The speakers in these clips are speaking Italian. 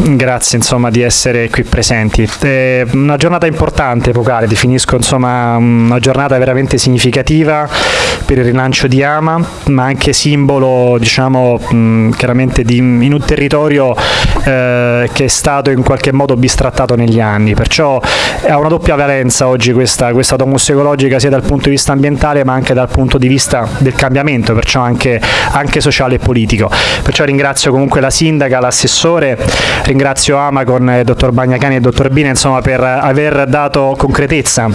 grazie insomma, di essere qui presenti. È una giornata importante, epocale, definisco insomma, una giornata veramente significativa per il rilancio di Ama, ma anche simbolo diciamo, chiaramente di, in un territorio eh, che è stato in qualche modo bistrattato negli anni, perciò ha una doppia valenza oggi questa, questa domus ecologica sia dal punto di vista ambientale ma anche dal punto di vista del cambiamento, perciò anche, anche sociale e politico. Perciò ringrazio comunque la sindaca, l'assessore, ringrazio Amacon, il dottor Bagnacani e il dottor Bina insomma, per aver dato concretezza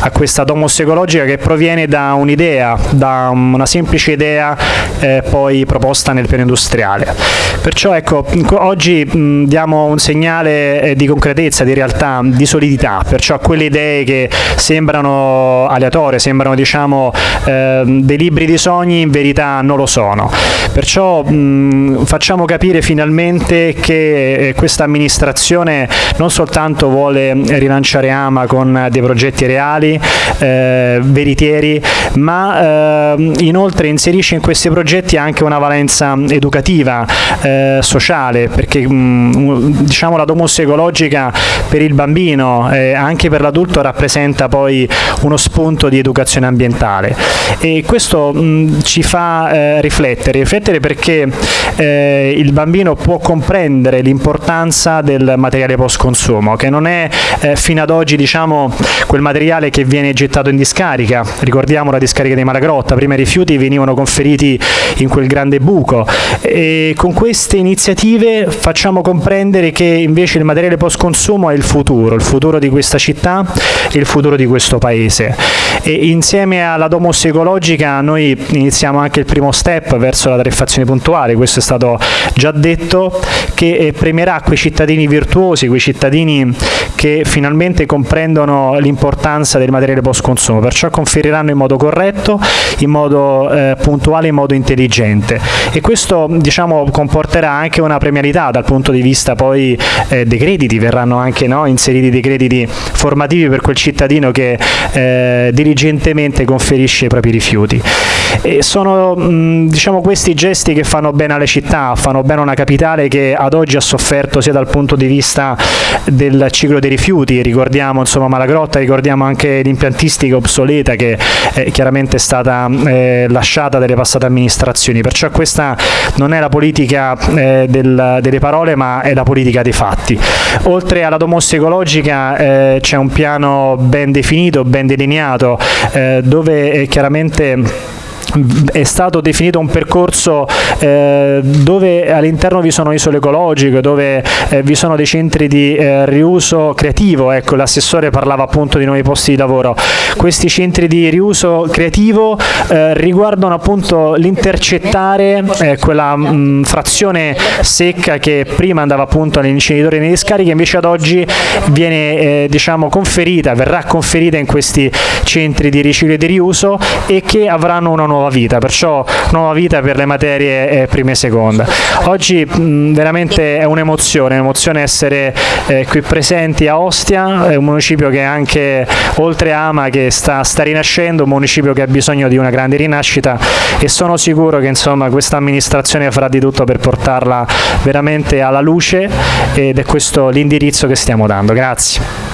a questa domus ecologica che proviene da un'idea, da una semplice idea eh, poi proposta nel piano industriale. Perciò ecco, oggi mh, diamo un segnale eh, di concretezza, di realtà, di solidità, perciò quelle idee che sembrano aleatorie, sembrano diciamo eh, dei libri di sogni, in verità non lo sono. Perciò mh, facciamo capire finalmente che eh, questa amministrazione non soltanto vuole rilanciare Ama con dei progetti reali, eh, veritieri, ma eh, inoltre inserisce in questi progetti anche una valenza educativa, eh, sociale, perché diciamo la domus ecologica per il bambino e anche per l'adulto rappresenta poi uno spunto di educazione ambientale. E questo mh, ci fa eh, riflettere, riflettere perché eh, il bambino può comprendere l'importanza del materiale post consumo che non è eh, fino ad oggi diciamo quel materiale che viene gettato in discarica, ricordiamo la discarica di Malagrotta, prima i rifiuti venivano conferiti in quel grande buco. E con queste iniziative facciamo comprendere che invece il materiale post consumo è il futuro, il futuro di questa città e il futuro di questo paese e insieme alla domus ecologica noi iniziamo anche il primo step verso la tariffazione puntuale, questo è stato già detto, che eh, premierà quei cittadini virtuosi, quei cittadini che finalmente comprendono l'importanza del materiale post consumo, perciò conferiranno in modo corretto, in modo eh, puntuale, in modo intelligente. E questo diciamo, comporterà anche una premialità dal punto di vista poi eh, dei crediti, verranno anche no, inseriti dei crediti formativi per quel cittadino che eh, diligentemente conferisce i propri rifiuti. E sono mh, diciamo, questi gesti che fanno bene alle città, fanno bene a una capitale che ad oggi ha sofferto sia dal punto di vista del ciclo dei rifiuti, ricordiamo insomma Malagrotta, ricordiamo anche l'impiantistica obsoleta che eh, chiaramente è stata eh, lasciata dalle passate amministrazioni, perciò questa non è la politica eh, del, delle parole ma è la politica dei fatti. Oltre alla domossa ecologica eh, c'è un piano ben definito, ben delineato, eh, dove eh, chiaramente è stato definito un percorso eh, dove all'interno vi sono isole ecologiche, dove eh, vi sono dei centri di eh, riuso creativo, ecco l'assessore parlava appunto di nuovi posti di lavoro, questi centri di riuso creativo eh, riguardano appunto l'intercettare quella mh, frazione secca che prima andava appunto all'inceneritore e nelle discariche, invece ad oggi viene diciamo conferita, verrà conferita in questi centri di riciclo e di riuso e che avranno una nuova vita, perciò nuova vita per le materie eh, prima e seconda. Oggi mh, veramente è un'emozione, un'emozione essere eh, qui presenti a Ostia, è un municipio che anche oltre Ama che sta, sta rinascendo, un municipio che ha bisogno di una grande rinascita e sono sicuro che insomma questa amministrazione farà di tutto per portarla veramente alla luce ed è questo l'indirizzo che stiamo dando. Grazie.